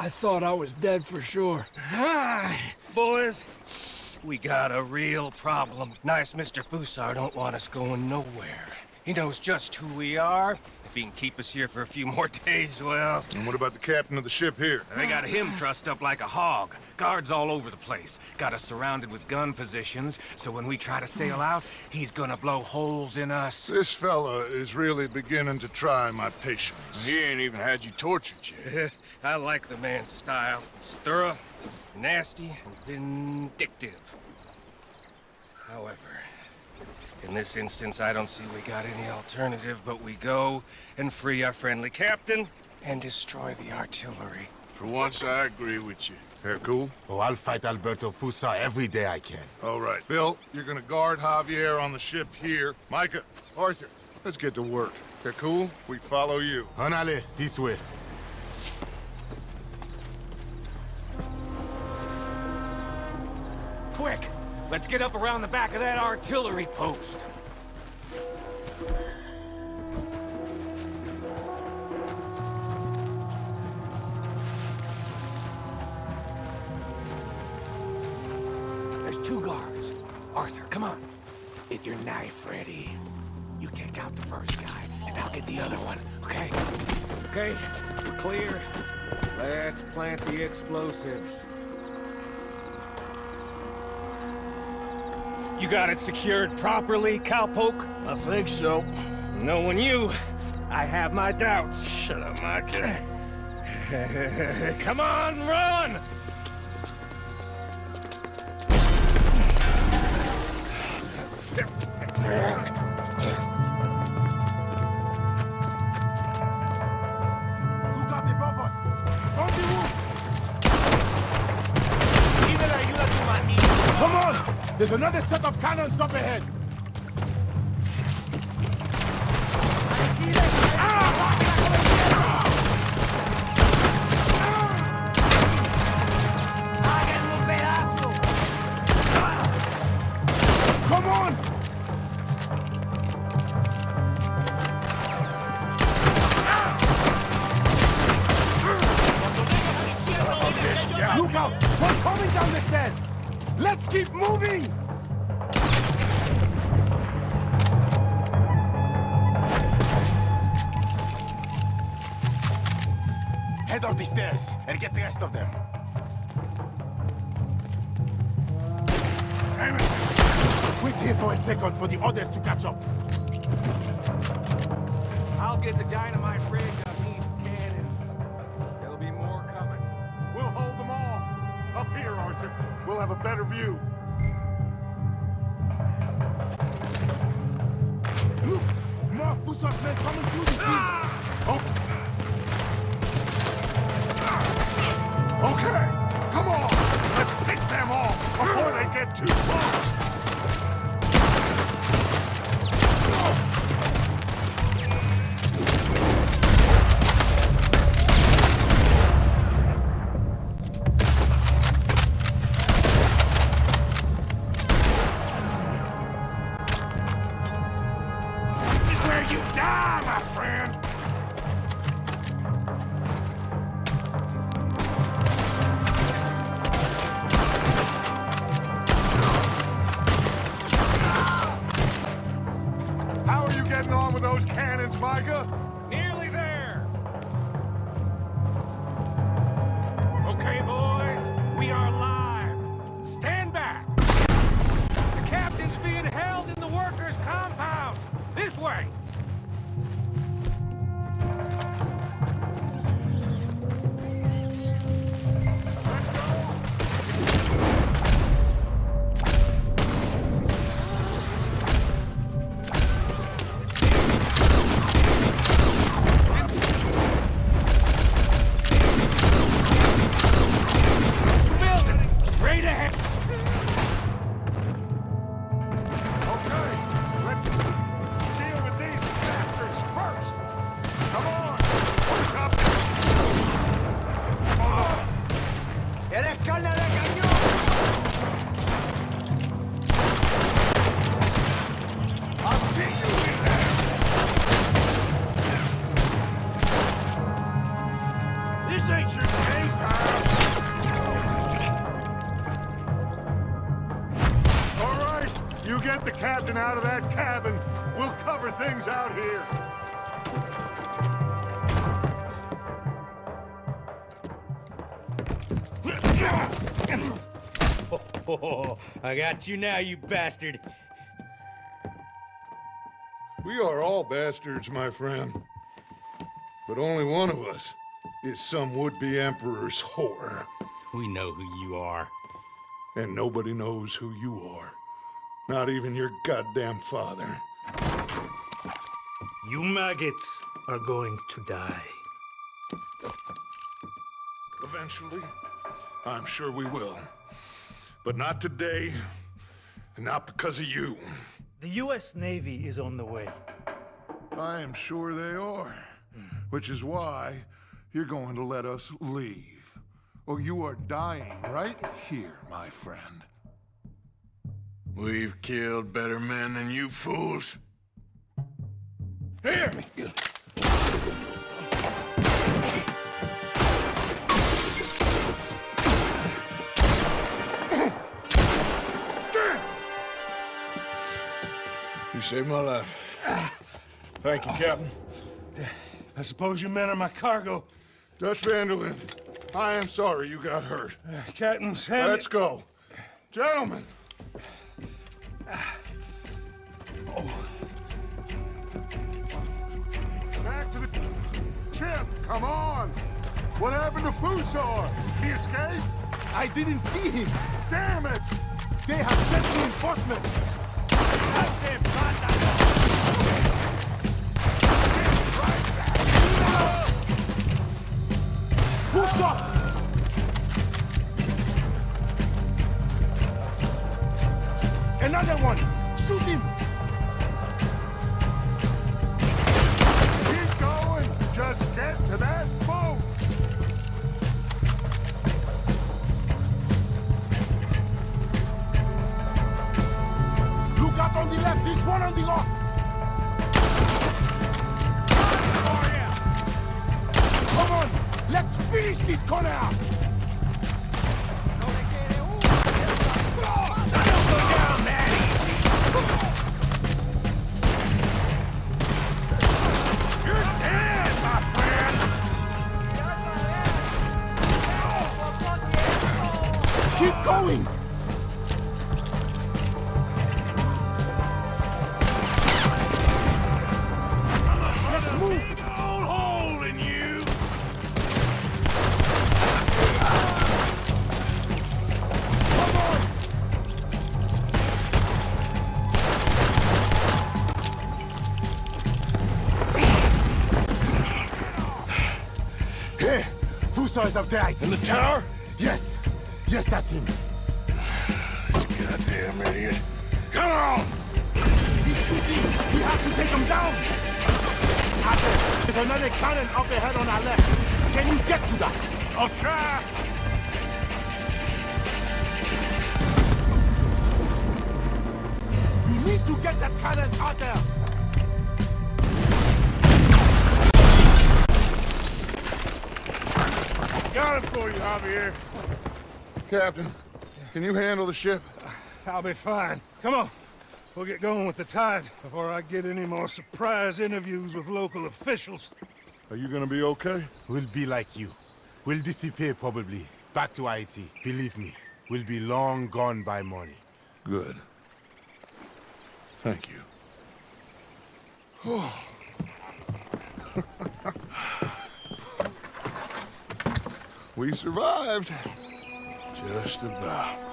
I thought I was dead for sure. Hi, boys. We got a real problem. Nice Mr. Fussar don't want us going nowhere. He knows just who we are. If he can keep us here for a few more days, well... And what about the captain of the ship here? They got him trussed up like a hog. Guards all over the place. Got us surrounded with gun positions, so when we try to sail out, he's gonna blow holes in us. This fella is really beginning to try my patience. He ain't even had you tortured yet. I like the man's style. It's thorough, nasty, and vindictive. However, in this instance, I don't see we got any alternative, but we go and free our friendly captain and destroy the artillery. For once, I agree with you. Hercule? Oh, I'll fight Alberto Fussar every day I can. All right. Bill, you're gonna guard Javier on the ship here. Micah, Arthur, let's get to work. Hercule, we follow you. Anale, this way. Let's get up around the back of that artillery post. There's two guards. Arthur, come on. Get your knife ready. You take out the first guy, and I'll get the other one, okay? Okay, we're clear. Let's plant the explosives. You got it secured properly, cowpoke? I think so. Knowing you, I have my doubts. Shut up, Micah. Come on, run! There's another set of cannons up ahead! Come up the stairs and get the rest of them. Damn it! Wait here for a second for the others to catch up. I'll get the dynamite rig on these cannons. There'll be more coming. We'll hold them off. Up here, Arthur. We'll have a better view. Look! More Fussar's men coming through the ah! fields! Oh. Too close. Way! Out of that cabin, we'll cover things out here. Oh, I got you now, you bastard. We are all bastards, my friend. But only one of us is some would-be emperor's whore. We know who you are. And nobody knows who you are. Not even your goddamn father. You maggots are going to die. Eventually, I'm sure we will. But not today, and not because of you. The U.S. Navy is on the way. I am sure they are. Which is why you're going to let us leave. Or you are dying right here, my friend. We've killed better men than you fools. Here! You saved my life. Thank you, Captain. I suppose you men are my cargo. Dutch van der Linde, I am sorry you got hurt. Captain Sam. Let's go. Gentlemen! Back to the ship, come on! What happened to Fussar? He escaped? I didn't see him. Damn it! They have sent reinforcements. Push up! Another one! Shoot him! Keep going! Just get to that boat! Look out on the left, this one on the right! Come on! Let's finish this corner! Is up there, I think. In the tower? Yes, yes, that's him. This goddamn idiot. Come on! He's shooting. We have to take him down. There's another cannon up ahead on our left. Can you get to that? I'll try! We need to get that cannon out there. Got it for you, Javier. Captain, can you handle the ship? I'll be fine. Come on. We'll get going with the tide before I get any more surprise interviews with local officials. Are you gonna be okay? We'll be like you. We'll disappear probably. Back to Haiti. Believe me, we'll be long gone by morning. Good. Thank you. we survived. Just about.